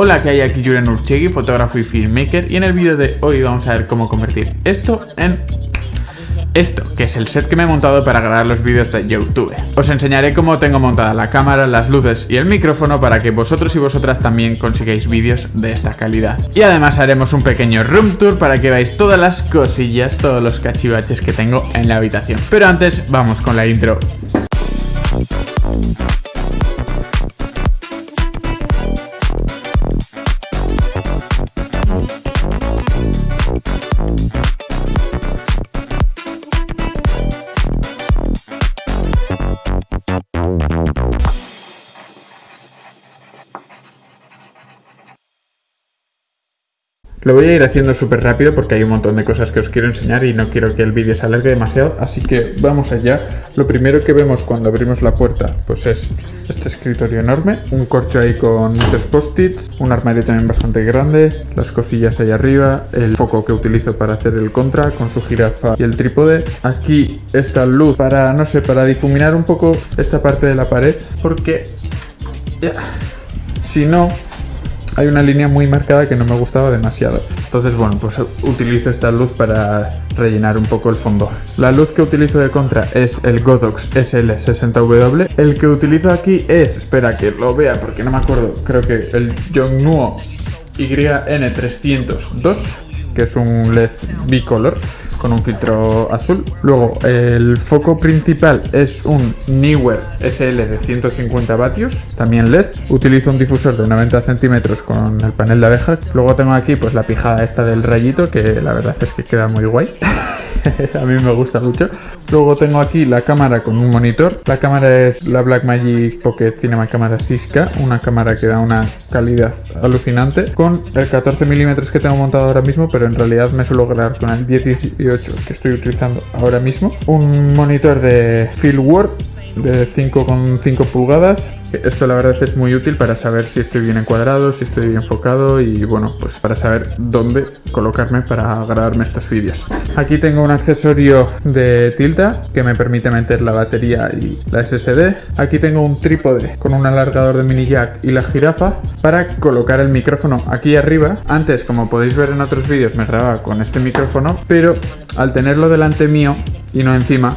Hola, que hay aquí Julian Urchegui, fotógrafo y filmmaker y en el vídeo de hoy vamos a ver cómo convertir esto en esto, que es el set que me he montado para grabar los vídeos de YouTube. Os enseñaré cómo tengo montada la cámara, las luces y el micrófono para que vosotros y vosotras también consigáis vídeos de esta calidad. Y además haremos un pequeño room tour para que veáis todas las cosillas, todos los cachivaches que tengo en la habitación. Pero antes, vamos con la intro. Lo voy a ir haciendo súper rápido porque hay un montón de cosas que os quiero enseñar y no quiero que el vídeo se alargue demasiado, así que vamos allá. Lo primero que vemos cuando abrimos la puerta pues es este escritorio enorme, un corcho ahí con muchos post-its, un armario también bastante grande, las cosillas ahí arriba, el foco que utilizo para hacer el contra con su jirafa y el trípode. Aquí esta luz para, no sé, para difuminar un poco esta parte de la pared porque... Si no, hay una línea muy marcada que no me gustaba demasiado. Entonces, bueno, pues utilizo esta luz para rellenar un poco el fondo. La luz que utilizo de contra es el Godox SL60W. El que utilizo aquí es, espera que lo vea porque no me acuerdo, creo que el Yongnuo YN302, que es un LED bicolor con un filtro azul. Luego el foco principal es un Neewer SL de 150 vatios, también LED. Utilizo un difusor de 90 centímetros con el panel de abejas. Luego tengo aquí pues la pijada esta del rayito que la verdad es que queda muy guay. a mí me gusta mucho. Luego tengo aquí la cámara con un monitor. La cámara es la Blackmagic Pocket Cinema Cámara 6K, una cámara que da una calidad alucinante con el 14 milímetros que tengo montado ahora mismo, pero en realidad me suelo grabar con el 18 que estoy utilizando ahora mismo. Un monitor de Fieldwork de 5,5 pulgadas esto la verdad es muy útil para saber si estoy bien encuadrado, si estoy bien enfocado y bueno, pues para saber dónde colocarme para grabarme estos vídeos. Aquí tengo un accesorio de tilta que me permite meter la batería y la SSD. Aquí tengo un trípode con un alargador de mini jack y la jirafa para colocar el micrófono aquí arriba. Antes, como podéis ver en otros vídeos, me grababa con este micrófono, pero al tenerlo delante mío y no encima,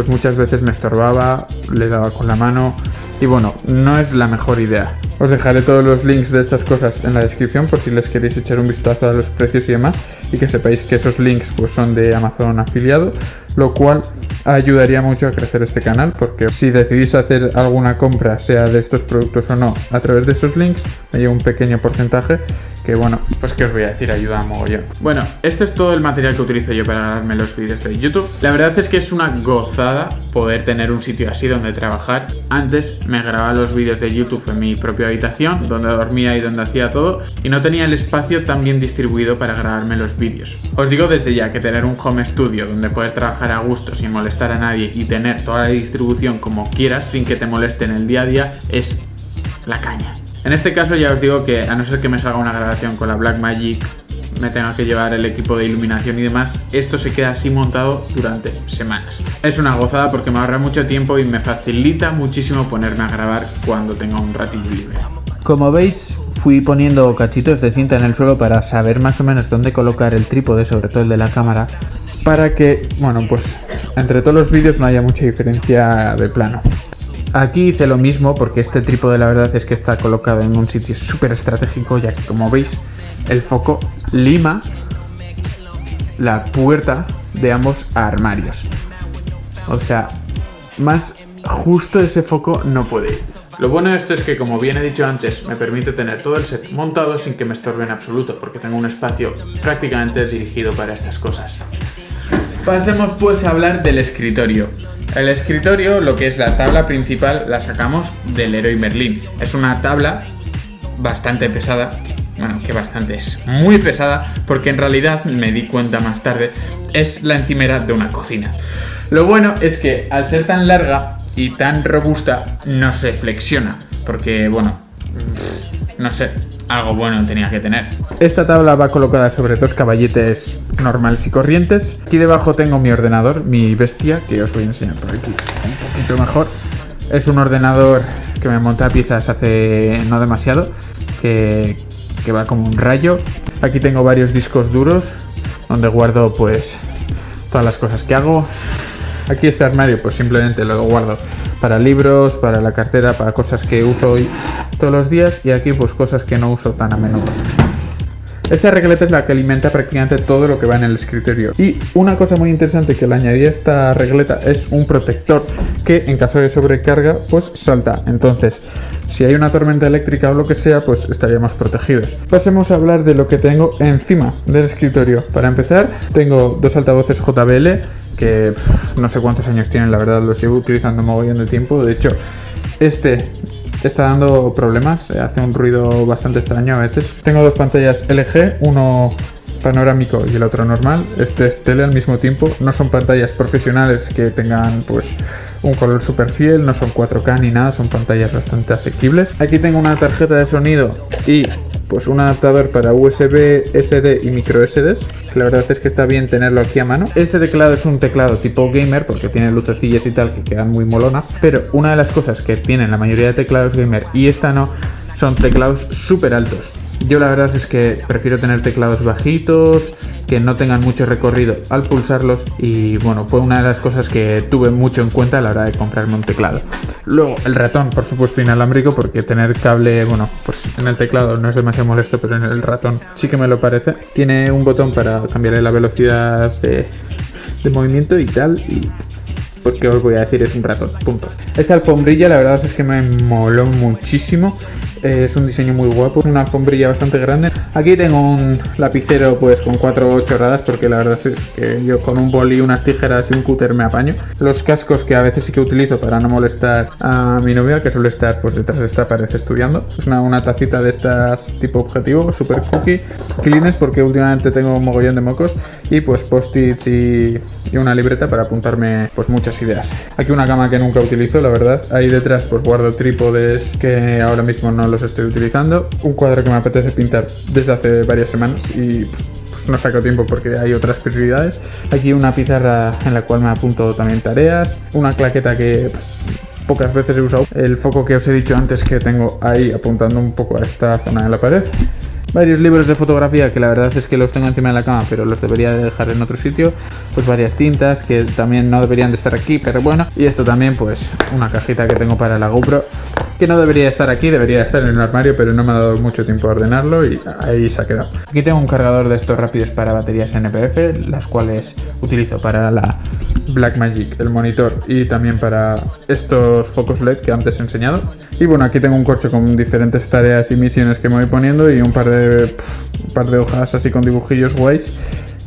pues muchas veces me estorbaba, le daba con la mano y bueno, no es la mejor idea. Os dejaré todos los links de estas cosas en la descripción por si les queréis echar un vistazo a los precios y demás y que sepáis que esos links pues son de Amazon afiliado, lo cual ayudaría mucho a crecer este canal porque si decidís hacer alguna compra, sea de estos productos o no, a través de esos links, me lleva un pequeño porcentaje que bueno, pues que os voy a decir, ayuda a mogollón. Bueno, este es todo el material que utilizo yo para grabarme los vídeos de YouTube. La verdad es que es una gozada poder tener un sitio así donde trabajar. Antes me grababa los vídeos de YouTube en mi propia habitación, donde dormía y donde hacía todo, y no tenía el espacio tan bien distribuido para grabarme los vídeos. Os digo desde ya que tener un home studio donde poder trabajar a gusto sin molestar a nadie y tener toda la distribución como quieras sin que te moleste en el día a día es la caña. En este caso ya os digo que a no ser que me salga una grabación con la Blackmagic, me tenga que llevar el equipo de iluminación y demás, esto se queda así montado durante semanas. Es una gozada porque me ahorra mucho tiempo y me facilita muchísimo ponerme a grabar cuando tenga un ratillo libre. Como veis, fui poniendo cachitos de cinta en el suelo para saber más o menos dónde colocar el trípode, sobre todo el de la cámara, para que, bueno, pues entre todos los vídeos no haya mucha diferencia de plano. Aquí hice lo mismo porque este trípode la verdad es que está colocado en un sitio súper estratégico ya que como veis el foco lima la puerta de ambos armarios. O sea, más justo ese foco no puede ir. Lo bueno de esto es que, como bien he dicho antes, me permite tener todo el set montado sin que me estorbe en absoluto, porque tengo un espacio prácticamente dirigido para estas cosas. Pasemos pues a hablar del escritorio. El escritorio, lo que es la tabla principal, la sacamos del Leroy Merlin. Es una tabla bastante pesada, bueno, que bastante es muy pesada, porque en realidad, me di cuenta más tarde, es la encimera de una cocina. Lo bueno es que al ser tan larga y tan robusta, no se flexiona, porque bueno, no sé, algo bueno tenía que tener. Esta tabla va colocada sobre dos caballetes normales y corrientes. Aquí debajo tengo mi ordenador, mi bestia, que os voy a enseñar por aquí un poquito mejor. es un ordenador que me monta piezas hace no demasiado, que, que va como un rayo. Aquí tengo varios discos duros donde guardo pues todas las cosas que hago. Aquí este armario pues simplemente lo guardo para libros, para la cartera, para cosas que uso hoy todos los días y aquí pues cosas que no uso tan a menudo. Esta regleta es la que alimenta prácticamente todo lo que va en el escritorio. Y una cosa muy interesante que le añadí a esta regleta es un protector que en caso de sobrecarga pues salta. Entonces si hay una tormenta eléctrica o lo que sea, pues estaríamos protegidos. Pasemos a hablar de lo que tengo encima del escritorio. Para empezar, tengo dos altavoces JBL que no sé cuántos años tienen, la verdad, los llevo utilizando mogollón de tiempo. De hecho, este está dando problemas, eh, hace un ruido bastante extraño a veces. Tengo dos pantallas LG, uno panorámico y el otro normal. Este es tele al mismo tiempo. No son pantallas profesionales que tengan pues un color super fiel, no son 4K ni nada, son pantallas bastante asequibles. Aquí tengo una tarjeta de sonido y pues un adaptador para USB, SD y micro SDs. La verdad es que está bien tenerlo aquí a mano. Este teclado es un teclado tipo gamer porque tiene lucecillas y tal que quedan muy molonas. Pero una de las cosas que tienen la mayoría de teclados gamer y esta no, son teclados súper altos. Yo la verdad es que prefiero tener teclados bajitos, que no tengan mucho recorrido al pulsarlos y bueno, fue una de las cosas que tuve mucho en cuenta a la hora de comprarme un teclado. Luego el ratón, por supuesto inalámbrico, porque tener cable, bueno, pues en el teclado no es demasiado molesto, pero en el ratón sí que me lo parece. Tiene un botón para cambiarle la velocidad de, de movimiento y tal y porque os voy a decir es un ratón, punto. Esta alfombrilla la verdad es que me moló muchísimo es un diseño muy guapo, una alfombrilla bastante grande. Aquí tengo un lapicero pues con cuatro chorradas porque la verdad es que yo con un boli, unas tijeras y un cúter me apaño. Los cascos que a veces sí que utilizo para no molestar a mi novia que suele estar pues detrás de esta pared estudiando. Es una, una tacita de estas tipo objetivo, super cookie. Clines porque últimamente tengo un mogollón de mocos y pues post-its y, y, una libreta para apuntarme pues muchas ideas. Aquí una cama que nunca utilizo, la verdad. Ahí detrás pues guardo trípodes que ahora mismo no los estoy utilizando. Un cuadro que me apetece pintar desde hace varias semanas y pues, no saco tiempo porque hay otras prioridades. Aquí una pizarra en la cual me apunto también tareas. Una claqueta que pocas veces he usado. El foco que os he dicho antes que tengo ahí apuntando un poco a esta zona de la pared varios libros de fotografía que la verdad es que los tengo encima de la cama pero los debería dejar en otro sitio pues varias tintas que también no deberían de estar aquí pero bueno y esto también pues una cajita que tengo para la GoPro que no debería estar aquí, debería estar en el armario, pero no me ha dado mucho tiempo a ordenarlo y ahí se ha quedado. Aquí tengo un cargador de estos rápidos para baterías NPF, las cuales utilizo para la Blackmagic, el monitor y también para estos focos LED que antes he enseñado. Y bueno, aquí tengo un corcho con diferentes tareas y misiones que me voy poniendo y un par de, un par de hojas así con dibujillos guays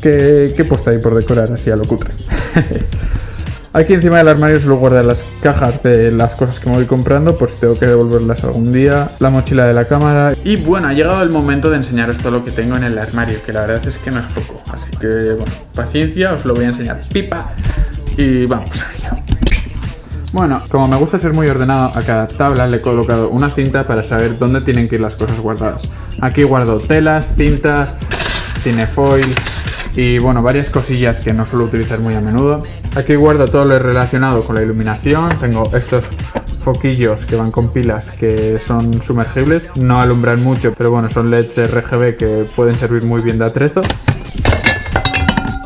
que, que he puesto ahí por decorar así a lo cutre. Aquí encima del armario suelo guardar las cajas de las cosas que me voy comprando, pues tengo que devolverlas algún día, la mochila de la cámara. Y bueno, ha llegado el momento de enseñaros todo lo que tengo en el armario, que la verdad es que no es poco. Así que, bueno, paciencia, os lo voy a enseñar. Pipa. Y vamos a ello. Bueno, como me gusta ser muy ordenado, a cada tabla le he colocado una cinta para saber dónde tienen que ir las cosas guardadas. Aquí guardo telas, cintas, cinefoil, y bueno, varias cosillas que no suelo utilizar muy a menudo. Aquí guardo todo lo relacionado con la iluminación, tengo estos foquillos que van con pilas que son sumergibles, no alumbran mucho, pero bueno, son LEDs RGB que pueden servir muy bien de atrezo.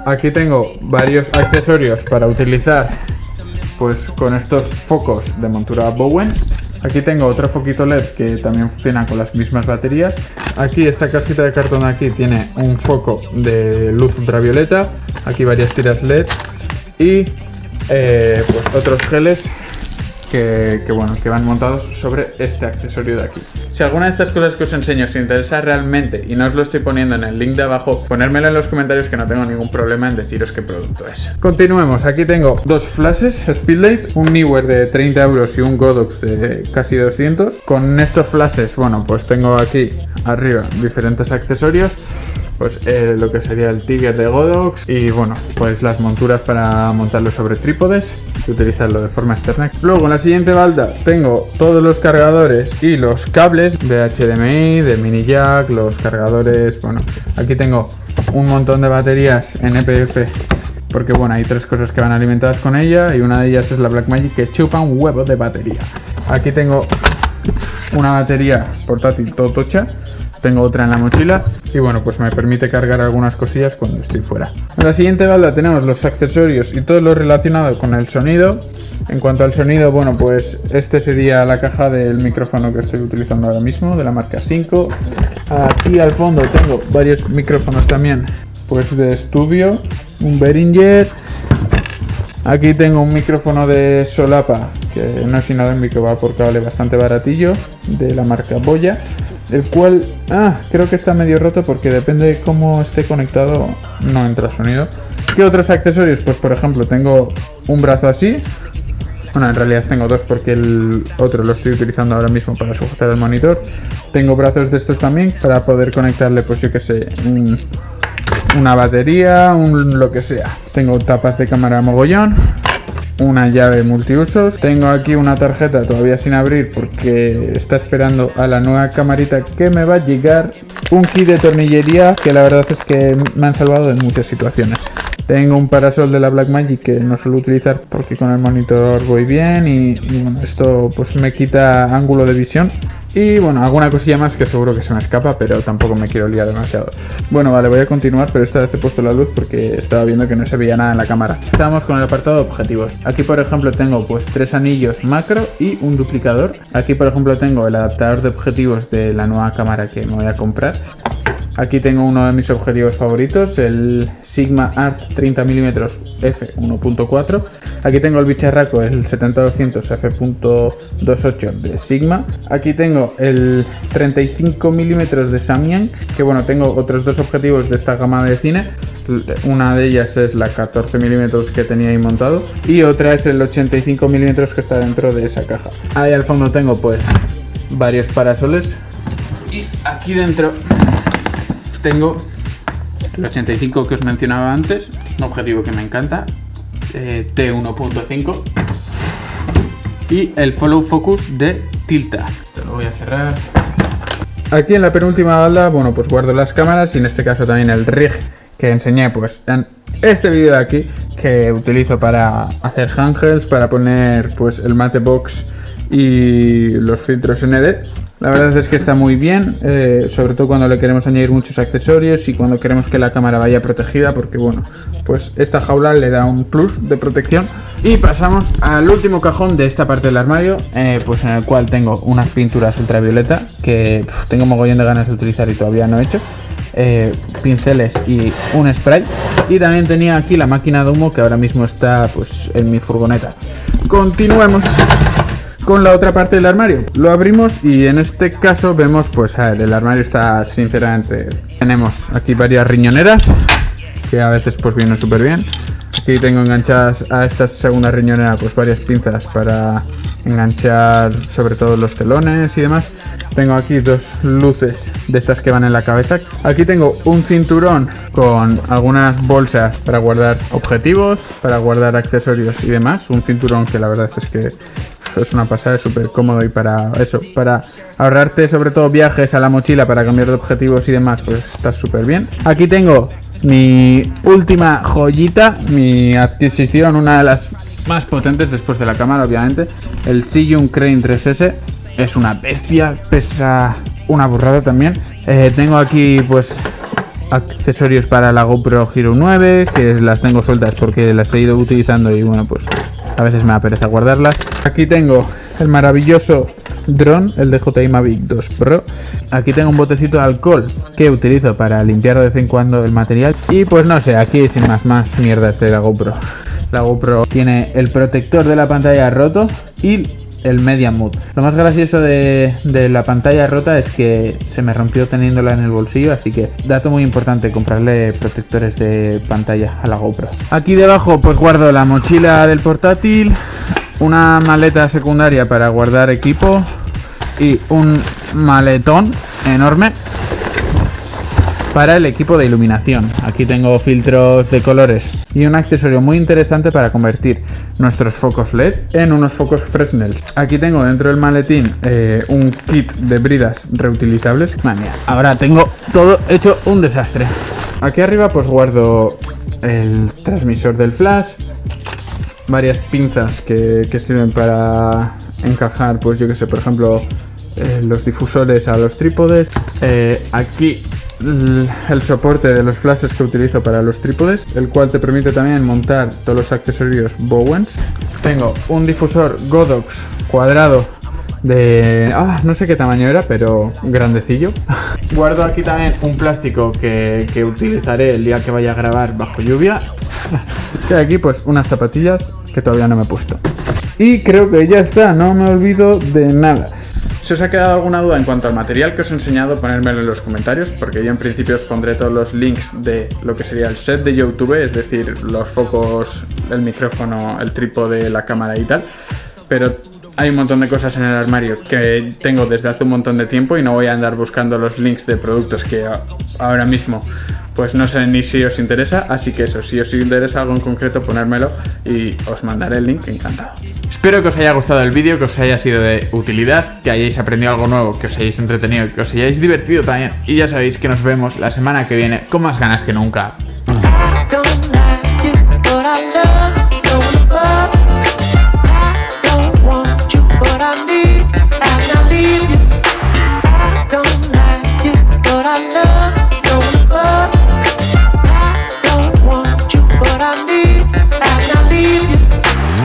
Aquí tengo varios accesorios para utilizar pues con estos focos de montura Bowen Aquí tengo otro foquito LED que también funciona con las mismas baterías. Aquí esta cajita de cartón aquí tiene un foco de luz ultravioleta. Aquí varias tiras LED y eh, pues otros geles que, bueno, que van montados sobre este accesorio de aquí. Si alguna de estas cosas que os enseño os interesa realmente y no os lo estoy poniendo en el link de abajo, ponérmelo en los comentarios que no tengo ningún problema en deciros qué producto es. Continuemos, aquí tengo dos flashes Speedlight, un Neewer de 30 euros y un Godox de casi 200. Con estos flashes, bueno, pues tengo aquí arriba diferentes accesorios pues eh, lo que sería el Tiger de Godox y bueno, pues las monturas para montarlo sobre trípodes y utilizarlo de forma externa. Luego en la siguiente balda tengo todos los cargadores y los cables de HDMI, de mini jack, los cargadores, bueno, aquí tengo un montón de baterías NPF porque bueno, hay tres cosas que van alimentadas con ella y una de ellas es la Blackmagic que chupa un huevo de batería. Aquí tengo una batería portátil todo tocha, tengo otra en la mochila y bueno, pues me permite cargar algunas cosillas cuando estoy fuera. En la siguiente balda tenemos los accesorios y todo lo relacionado con el sonido. En cuanto al sonido, bueno, pues este sería la caja del micrófono que estoy utilizando ahora mismo, de la marca 5. Aquí al fondo tengo varios micrófonos también, pues de estudio, un Behringer. Aquí tengo un micrófono de solapa, que no es inalámbrico, va por cable bastante baratillo, de la marca Boya. El cual, ah, creo que está medio roto porque depende de cómo esté conectado, no entra sonido. ¿Qué otros accesorios? Pues por ejemplo, tengo un brazo así, bueno, en realidad tengo dos porque el otro lo estoy utilizando ahora mismo para sujetar el monitor. Tengo brazos de estos también para poder conectarle, pues yo que sé, una batería, un lo que sea. Tengo tapas de cámara mogollón, una llave multiusos. Tengo aquí una tarjeta todavía sin abrir porque está esperando a la nueva camarita que me va a llegar. Un kit de tornillería que la verdad es que me han salvado en muchas situaciones. Tengo un parasol de la Blackmagic que no suelo utilizar porque con el monitor voy bien y, bueno, esto pues me quita ángulo de visión. Y bueno, alguna cosilla más que seguro que se me escapa, pero tampoco me quiero liar demasiado. Bueno, vale, voy a continuar, pero esta vez he puesto la luz porque estaba viendo que no se veía nada en la cámara. Estamos con el apartado de objetivos. Aquí, por ejemplo, tengo pues tres anillos macro y un duplicador. Aquí, por ejemplo, tengo el adaptador de objetivos de la nueva cámara que me voy a comprar. Aquí tengo uno de mis objetivos favoritos, el Sigma Art 30mm f1.4. Aquí tengo el bicharraco, el 70-200 f.28 de Sigma. Aquí tengo el 35mm de Samyang, que bueno, tengo otros dos objetivos de esta gama de cine. Una de ellas es la 14mm que tenía ahí montado y otra es el 85mm que está dentro de esa caja. Ahí al fondo tengo pues varios parasoles y aquí dentro tengo el 85 que os mencionaba antes, un objetivo que me encanta, eh, T1.5 y el Follow Focus de Tilta. lo voy a cerrar. Aquí en la penúltima balda, bueno, pues guardo las cámaras y en este caso también el rig que enseñé pues en este vídeo de aquí que utilizo para hacer handhelds, para poner pues el mate box y los filtros ND la verdad es que está muy bien, eh, sobre todo cuando le queremos añadir muchos accesorios y cuando queremos que la cámara vaya protegida, porque bueno, pues esta jaula le da un plus de protección. Y pasamos al último cajón de esta parte del armario, eh, pues en el cual tengo unas pinturas ultravioleta que tengo mogollón de ganas de utilizar y todavía no he hecho. Eh, pinceles y un spray y también tenía aquí la máquina de humo que ahora mismo está pues en mi furgoneta continuemos con la otra parte del armario. Lo abrimos y en este caso vemos, pues a ver, el armario está sinceramente... Tenemos aquí varias riñoneras, que a veces pues vienen súper bien. Aquí tengo enganchadas a esta segunda riñonera pues varias pinzas para enganchar sobre todo los telones y demás. Tengo aquí dos luces de estas que van en la cabeza. Aquí tengo un cinturón con algunas bolsas para guardar objetivos, para guardar accesorios y demás. Un cinturón que la verdad es que es una pasada, es súper cómodo y para eso, para ahorrarte sobre todo viajes a la mochila para cambiar de objetivos y demás, pues está súper bien. Aquí tengo mi última joyita, mi adquisición, una de las más potentes después de la cámara obviamente, el Siyun Crane 3S, es una bestia, pesa una burrada también. Eh, tengo aquí pues accesorios para la GoPro Hero 9, que las tengo sueltas porque las he ido utilizando y bueno pues a veces me da pereza guardarlas. Aquí tengo el maravilloso dron, el DJI Mavic 2 Pro. Aquí tengo un botecito de alcohol que utilizo para limpiar de vez en cuando el material. Y pues no sé, aquí sin más más mierdas de la GoPro. La GoPro tiene el protector de la pantalla roto y el Media Mood. Lo más gracioso de, la pantalla rota es que se me rompió teniéndola en el bolsillo, así que dato muy importante, comprarle protectores de pantalla a la GoPro. Aquí debajo pues guardo la mochila del portátil, una maleta secundaria para guardar equipo y un maletón enorme para el equipo de iluminación. Aquí tengo filtros de colores y un accesorio muy interesante para convertir nuestros focos LED en unos focos Fresnel. Aquí tengo dentro del maletín eh, un kit de bridas reutilizables. Madre ahora tengo todo hecho un desastre. Aquí arriba pues guardo el transmisor del flash, varias pinzas que, que sirven para encajar, pues yo que sé, por ejemplo, eh, los difusores a los trípodes. Eh, aquí el soporte de los flashes que utilizo para los trípodes, el cual te permite también montar todos los accesorios Bowens. Tengo un difusor Godox cuadrado de... Ah, no sé qué tamaño era, pero grandecillo. Guardo aquí también un plástico que, que utilizaré el día que vaya a grabar bajo lluvia. y aquí pues unas zapatillas que todavía no me he puesto. Y creo que ya está, no me olvido de nada. Si os ha quedado alguna duda en cuanto al material que os he enseñado, ponérmelo en los comentarios, porque yo en principio os pondré todos los links de lo que sería el set de YouTube, es decir, los focos, el micrófono, el trípode, la cámara y tal. Pero hay un montón de cosas en el armario que tengo desde hace un montón de tiempo y no voy a andar buscando los links de productos que ahora mismo pues no sé ni si os interesa, así que eso, si os interesa algo en concreto ponérmelo y os mandaré el link, encantado. Espero que os haya gustado el vídeo, que os haya sido de utilidad, que hayáis aprendido algo nuevo, que os hayáis entretenido, que os hayáis divertido también. Y ya sabéis que nos vemos la semana que viene con más ganas que nunca.